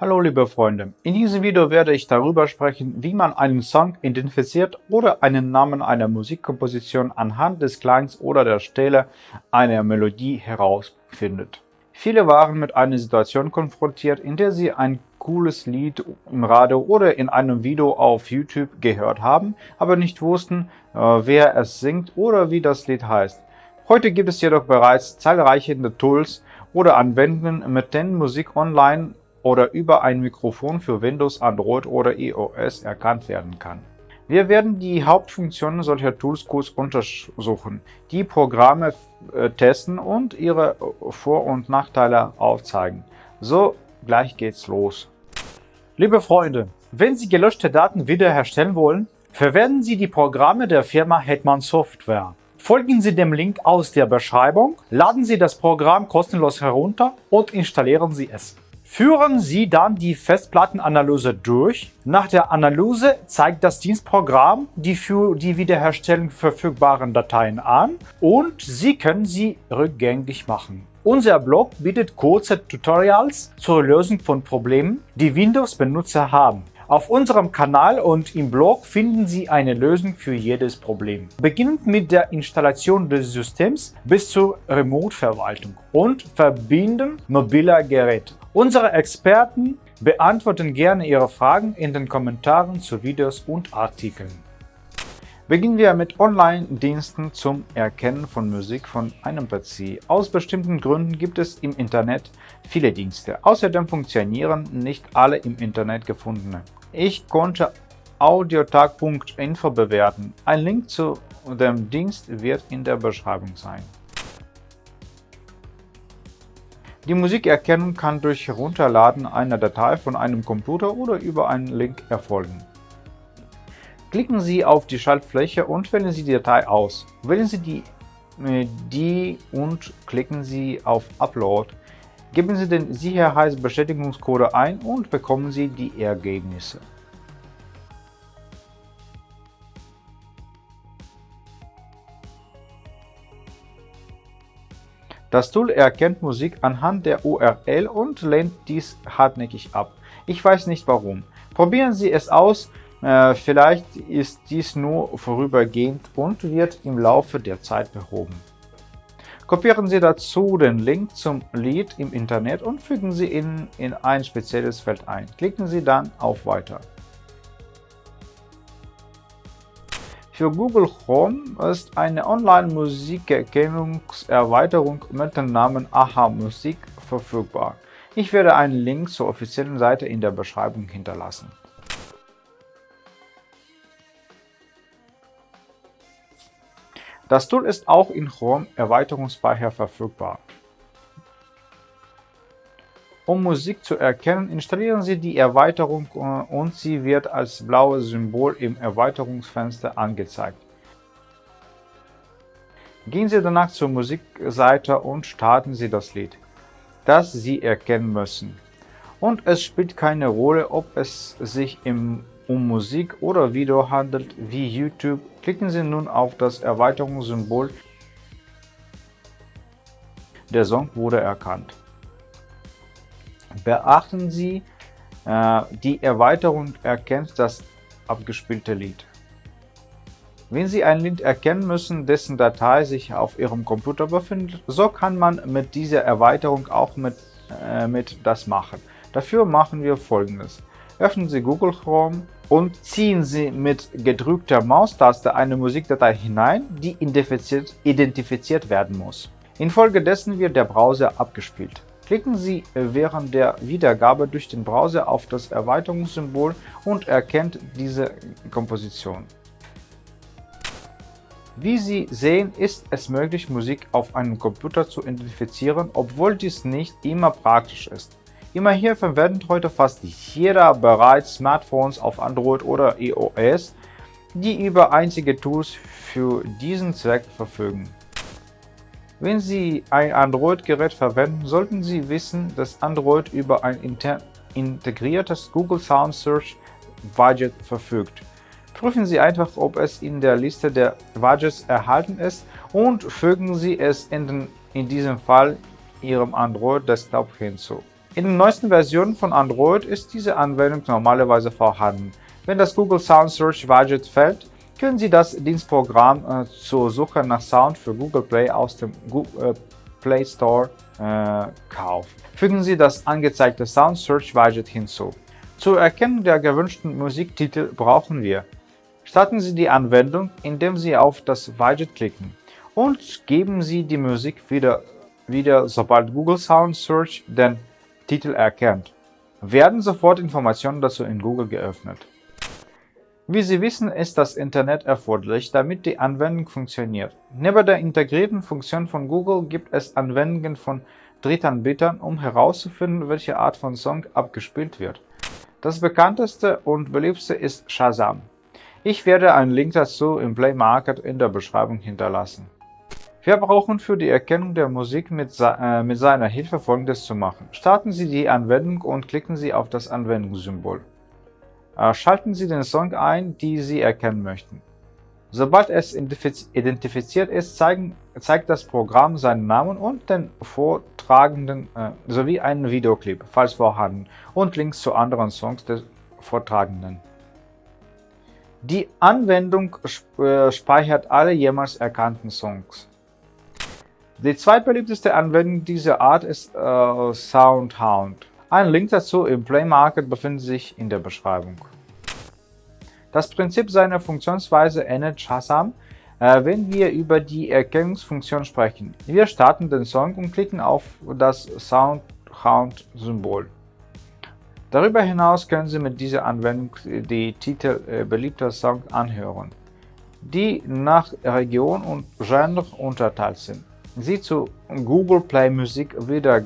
Hallo liebe Freunde, in diesem Video werde ich darüber sprechen, wie man einen Song identifiziert oder einen Namen einer Musikkomposition anhand des Klangs oder der Stelle einer Melodie herausfindet. Viele waren mit einer Situation konfrontiert, in der sie ein cooles Lied im Radio oder in einem Video auf YouTube gehört haben, aber nicht wussten, äh, wer es singt oder wie das Lied heißt. Heute gibt es jedoch bereits zahlreiche Tools oder Anwendungen, mit denen Musik online oder über ein Mikrofon für Windows, Android oder iOS erkannt werden kann. Wir werden die Hauptfunktionen solcher Tools kurz untersuchen, die Programme äh, testen und ihre Vor- und Nachteile aufzeigen. So, gleich geht's los. Liebe Freunde, wenn Sie gelöschte Daten wiederherstellen wollen, verwenden Sie die Programme der Firma Hetman Software. Folgen Sie dem Link aus der Beschreibung, laden Sie das Programm kostenlos herunter und installieren Sie es. Führen Sie dann die Festplattenanalyse durch. Nach der Analyse zeigt das Dienstprogramm die für die Wiederherstellung verfügbaren Dateien an und Sie können sie rückgängig machen. Unser Blog bietet kurze Tutorials zur Lösung von Problemen, die Windows-Benutzer haben. Auf unserem Kanal und im Blog finden Sie eine Lösung für jedes Problem. Beginnend mit der Installation des Systems bis zur Remote-Verwaltung und Verbinden mobiler Geräte. Unsere Experten beantworten gerne Ihre Fragen in den Kommentaren zu Videos und Artikeln. Beginnen wir mit Online-Diensten zum Erkennen von Musik von einem PC. Aus bestimmten Gründen gibt es im Internet viele Dienste. Außerdem funktionieren nicht alle im Internet gefundene. Ich konnte audiotag.info bewerten. Ein Link zu dem Dienst wird in der Beschreibung sein. Die Musikerkennung kann durch Herunterladen einer Datei von einem Computer oder über einen Link erfolgen. Klicken Sie auf die Schaltfläche und wählen Sie die Datei aus. Wählen Sie die, äh, die und klicken Sie auf Upload. Geben Sie den Sicherheitsbestätigungscode ein und bekommen Sie die Ergebnisse. Das Tool erkennt Musik anhand der URL und lehnt dies hartnäckig ab. Ich weiß nicht warum. Probieren Sie es aus, äh, vielleicht ist dies nur vorübergehend und wird im Laufe der Zeit behoben. Kopieren Sie dazu den Link zum Lied im Internet und fügen Sie ihn in ein spezielles Feld ein. Klicken Sie dann auf Weiter. Für Google Chrome ist eine Online-Musikerkennungserweiterung mit dem Namen Aha Musik verfügbar. Ich werde einen Link zur offiziellen Seite in der Beschreibung hinterlassen. Das Tool ist auch in Chrome Erweiterungsspeicher verfügbar. Um Musik zu erkennen, installieren Sie die Erweiterung äh, und sie wird als blaues Symbol im Erweiterungsfenster angezeigt. Gehen Sie danach zur Musikseite und starten Sie das Lied, das Sie erkennen müssen. Und es spielt keine Rolle, ob es sich um Musik oder Video handelt, wie YouTube. Klicken Sie nun auf das Erweiterungssymbol. Der Song wurde erkannt. Beachten Sie, äh, die Erweiterung erkennt das abgespielte Lied. Wenn Sie ein Lied erkennen müssen, dessen Datei sich auf Ihrem Computer befindet, so kann man mit dieser Erweiterung auch mit, äh, mit das machen. Dafür machen wir folgendes. Öffnen Sie Google Chrome und ziehen Sie mit gedrückter Maustaste eine Musikdatei hinein, die identifiziert, identifiziert werden muss. Infolgedessen wird der Browser abgespielt. Klicken Sie während der Wiedergabe durch den Browser auf das Erweiterungssymbol und erkennt diese Komposition. Wie Sie sehen, ist es möglich, Musik auf einem Computer zu identifizieren, obwohl dies nicht immer praktisch ist. Immerhin verwendet heute fast jeder bereits Smartphones auf Android oder iOS, die über einzige Tools für diesen Zweck verfügen. Wenn Sie ein Android-Gerät verwenden, sollten Sie wissen, dass Android über ein integriertes Google Sound Search Widget verfügt. Prüfen Sie einfach, ob es in der Liste der Widgets erhalten ist und fügen Sie es in, den, in diesem Fall Ihrem Android-Desktop hinzu. In den neuesten Versionen von Android ist diese Anwendung normalerweise vorhanden. Wenn das Google Sound Search Widget fällt, können Sie das Dienstprogramm äh, zur Suche nach Sound für Google Play aus dem Google, äh, Play Store äh, kaufen. Fügen Sie das angezeigte Sound Search Widget hinzu. Zur Erkennung der gewünschten Musiktitel brauchen wir Starten Sie die Anwendung, indem Sie auf das Widget klicken und geben Sie die Musik wieder, wieder sobald Google Sound Search den Titel erkennt. Werden sofort Informationen dazu in Google geöffnet. Wie Sie wissen, ist das Internet erforderlich, damit die Anwendung funktioniert. Neben der integrierten Funktion von Google gibt es Anwendungen von Drittanbietern, um herauszufinden, welche Art von Song abgespielt wird. Das bekannteste und beliebteste ist Shazam. Ich werde einen Link dazu im Play Market in der Beschreibung hinterlassen. Wir brauchen für die Erkennung der Musik mit, äh, mit seiner Hilfe folgendes zu machen. Starten Sie die Anwendung und klicken Sie auf das Anwendungssymbol. Äh, schalten Sie den Song ein, die Sie erkennen möchten. Sobald es identifiziert ist, zeigen, zeigt das Programm seinen Namen und den Vortragenden äh, sowie einen Videoclip, falls vorhanden, und Links zu anderen Songs des Vortragenden. Die Anwendung äh, speichert alle jemals erkannten Songs. Die zweitbeliebteste Anwendung dieser Art ist äh, Soundhound. Ein Link dazu im Play Market befindet sich in der Beschreibung. Das Prinzip seiner Funktionsweise ähnelt Shazam, äh, wenn wir über die Erkennungsfunktion sprechen. Wir starten den Song und klicken auf das Soundhound-Symbol. Darüber hinaus können Sie mit dieser Anwendung die Titel äh, beliebter Songs anhören, die nach Region und Genre unterteilt sind. Sie zu Google Play Musik wieder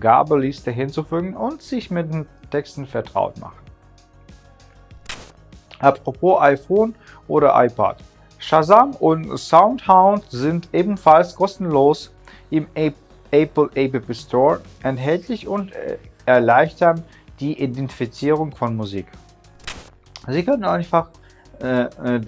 Gabelliste hinzufügen und sich mit den Texten vertraut machen. Apropos iPhone oder iPad. Shazam und Soundhound sind ebenfalls kostenlos im Apple App Store erhältlich und äh, erleichtern die Identifizierung von Musik. Sie können einfach äh, äh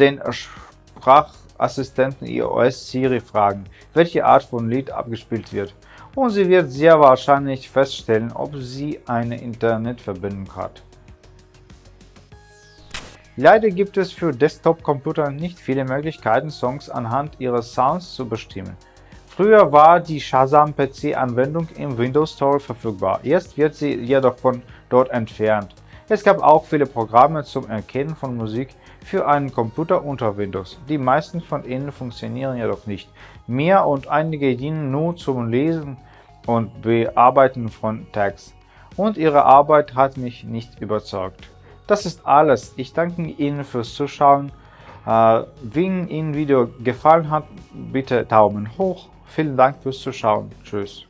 den Sprachassistenten iOS Siri fragen, welche Art von Lied abgespielt wird und sie wird sehr wahrscheinlich feststellen, ob sie eine Internetverbindung hat. Leider gibt es für Desktop-Computer nicht viele Möglichkeiten, Songs anhand ihres Sounds zu bestimmen. Früher war die Shazam PC-Anwendung im Windows Store verfügbar, jetzt wird sie jedoch von dort entfernt. Es gab auch viele Programme zum Erkennen von Musik für einen Computer unter Windows. Die meisten von ihnen funktionieren jedoch nicht mehr und einige dienen nur zum Lesen und Bearbeiten von Tags. Und ihre Arbeit hat mich nicht überzeugt. Das ist alles. Ich danke Ihnen fürs Zuschauen. Äh, wenn Ihnen Video gefallen hat, bitte Daumen hoch. Vielen Dank fürs Zuschauen. Tschüss.